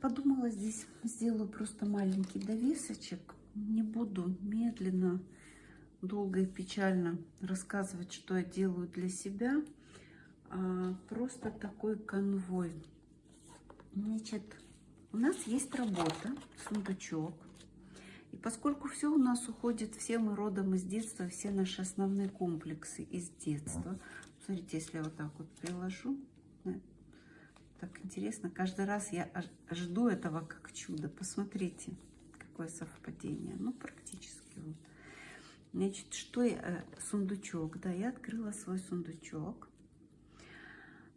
подумала, здесь сделаю просто маленький довесочек. Не буду медленно, долго и печально рассказывать, что я делаю для себя. А просто такой конвой. Значит, у нас есть работа, сундучок. И поскольку все у нас уходит, все мы родом из детства, все наши основные комплексы из детства. Смотрите, если я вот так вот приложу, так интересно. Каждый раз я жду этого как чудо. Посмотрите, какое совпадение. Ну, практически вот. Значит, что я... Э, сундучок. Да, я открыла свой сундучок.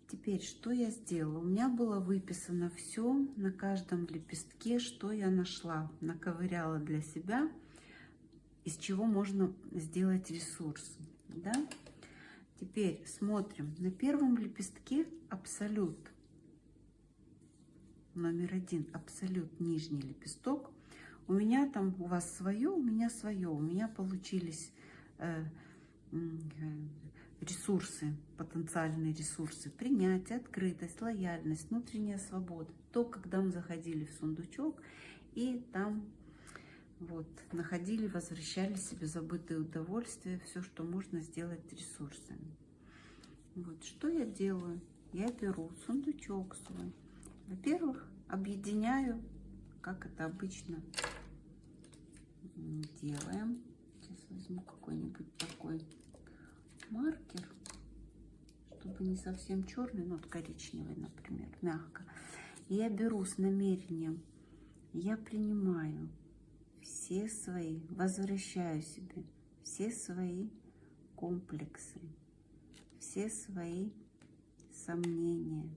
Теперь, что я сделала? У меня было выписано все на каждом лепестке, что я нашла. Наковыряла для себя, из чего можно сделать ресурс. Да? Теперь смотрим. На первом лепестке абсолют номер один, абсолют нижний лепесток. У меня там, у вас свое, у меня свое. У меня получились э, ресурсы, потенциальные ресурсы. Принятие, открытость, лояльность, внутренняя свобода. То, когда мы заходили в сундучок и там вот, находили, возвращали себе забытые удовольствия, все, что можно сделать ресурсами. Вот, что я делаю? Я беру сундучок свой, во-первых, объединяю, как это обычно делаем. Сейчас возьму какой-нибудь такой маркер, чтобы не совсем черный, но вот коричневый, например, мягко. И я беру с намерением, я принимаю все свои, возвращаю себе все свои комплексы, все свои сомнения,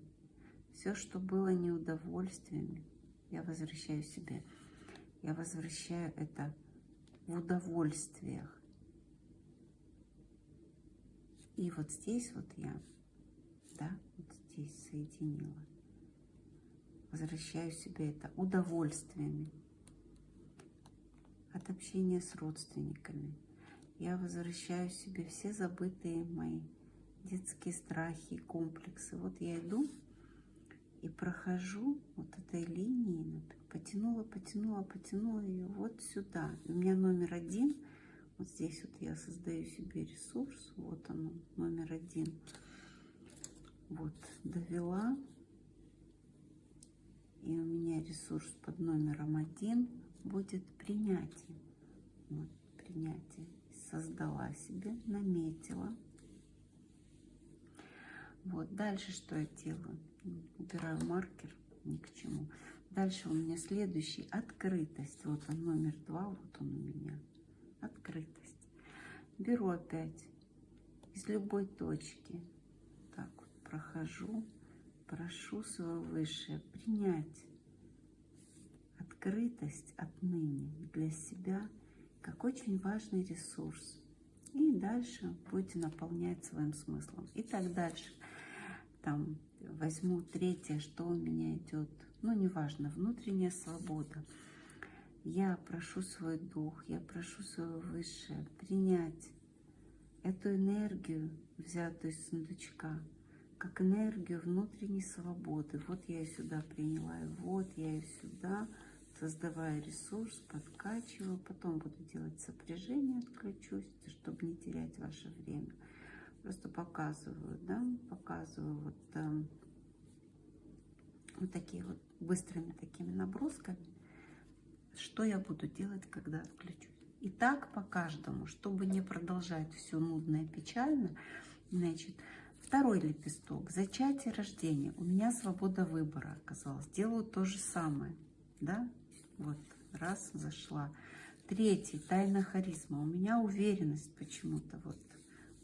все, что было неудовольствиями, я возвращаю себе. Я возвращаю это в удовольствиях. И вот здесь вот я, да, вот здесь соединила. Возвращаю себе это удовольствиями от общения с родственниками. Я возвращаю себе все забытые мои детские страхи, комплексы. Вот я иду и прохожу вот этой линией, потянула, потянула, потянула ее вот сюда. У меня номер один, вот здесь вот я создаю себе ресурс, вот он, номер один. Вот, довела. И у меня ресурс под номером один будет принятие. Вот, принятие. Создала себе, наметила. Вот, дальше что я делаю? Убираю маркер, ни к чему. Дальше у меня следующий, открытость. Вот он, номер два, вот он у меня. Открытость. Беру опять из любой точки. Так вот прохожу, прошу свое высшее принять открытость отныне для себя как очень важный ресурс. И дальше будете наполнять своим смыслом. И так дальше. Там возьму третье, что у меня идет, ну, неважно, внутренняя свобода. Я прошу свой дух, я прошу свое высшее принять эту энергию, взятую из сундучка, как энергию внутренней свободы. Вот я ее сюда приняла, и вот я ее сюда, создавая ресурс, подкачиваю. Потом буду делать сопряжение, отключусь, чтобы не терять ваше время. Просто показываю, да, показываю вот эм, вот такие вот быстрыми такими набросками, что я буду делать, когда отключусь. И так по каждому, чтобы не продолжать все нудно и печально, значит, второй лепесток, зачатие, рождение. У меня свобода выбора оказалась. Делаю то же самое, да, вот, раз, зашла. Третий, тайна харизма. У меня уверенность почему-то, вот,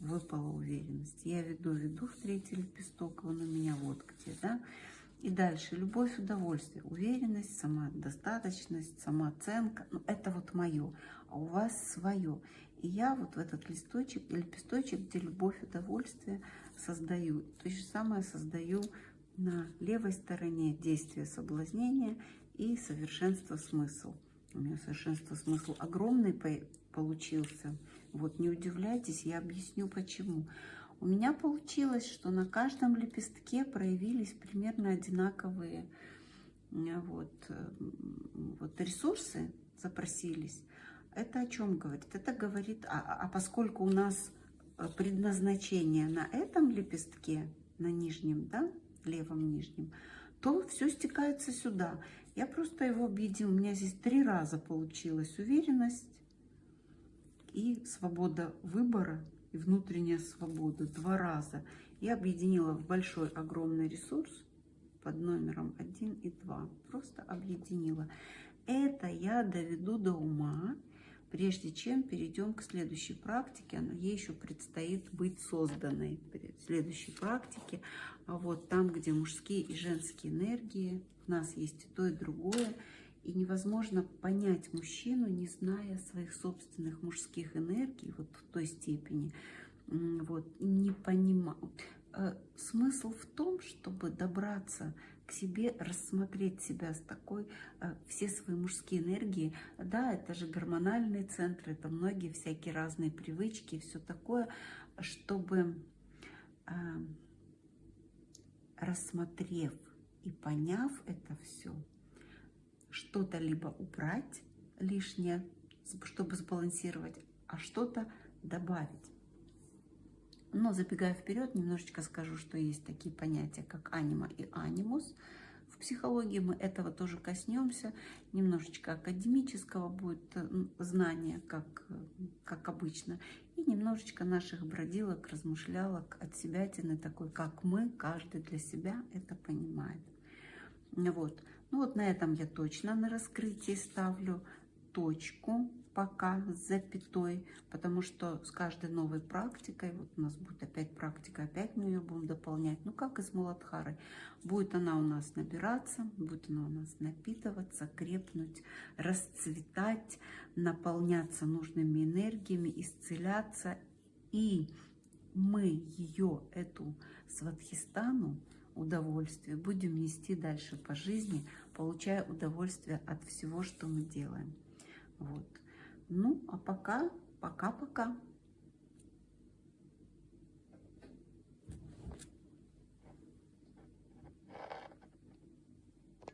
выпала уверенность. Я веду, веду в третий лепесток, он у меня вот где, да, и дальше любовь, удовольствие, уверенность, самодостаточность, самооценка. Ну, это вот мое, а у вас свое. И я вот в этот листочек, лепесточек, где любовь, удовольствие, создаю. То же самое создаю на левой стороне действия соблазнения и совершенство смысл. У меня совершенство смысл огромный получился. Вот не удивляйтесь, я объясню почему. У меня получилось, что на каждом лепестке проявились примерно одинаковые вот, э, вот ресурсы запросились, это о чем говорит? Это говорит, а, а поскольку у нас э, предназначение на этом лепестке, на нижнем, да, левом нижнем, то все стекается сюда. Я просто его объединила. У меня здесь три раза получилась уверенность и свобода выбора, и внутренняя свобода. Два раза. Я объединила в большой, огромный ресурс под номером 1 и 2. Просто объединила. Это я доведу до ума, прежде чем перейдем к следующей практике. Она ей еще предстоит быть созданной. В следующей практике, а вот там, где мужские и женские энергии, у нас есть и то, и другое. И невозможно понять мужчину, не зная своих собственных мужских энергий, вот в той степени, вот, не понимаю. Э, смысл в том, чтобы добраться к себе, рассмотреть себя с такой, э, все свои мужские энергии. Да, это же гормональные центры, это многие всякие разные привычки все такое, чтобы э, рассмотрев и поняв это все, что-то либо убрать лишнее, чтобы сбалансировать, а что-то добавить. Но забегая вперед, немножечко скажу, что есть такие понятия, как анима и анимус. В психологии мы этого тоже коснемся. Немножечко академического будет э, знания, как, как обычно. И немножечко наших бродилок, размышлялок от себя такой, как мы, каждый для себя это понимает. Вот. Ну вот на этом я точно на раскрытии ставлю точку пока с запятой, потому что с каждой новой практикой, вот у нас будет опять практика, опять мы ее будем дополнять, ну как и с Муладхарой, будет она у нас набираться, будет она у нас напитываться, крепнуть, расцветать, наполняться нужными энергиями, исцеляться, и мы ее, эту сватхистану, удовольствие будем нести дальше по жизни, получая удовольствие от всего, что мы делаем. Вот. Ну, а пока, пока-пока.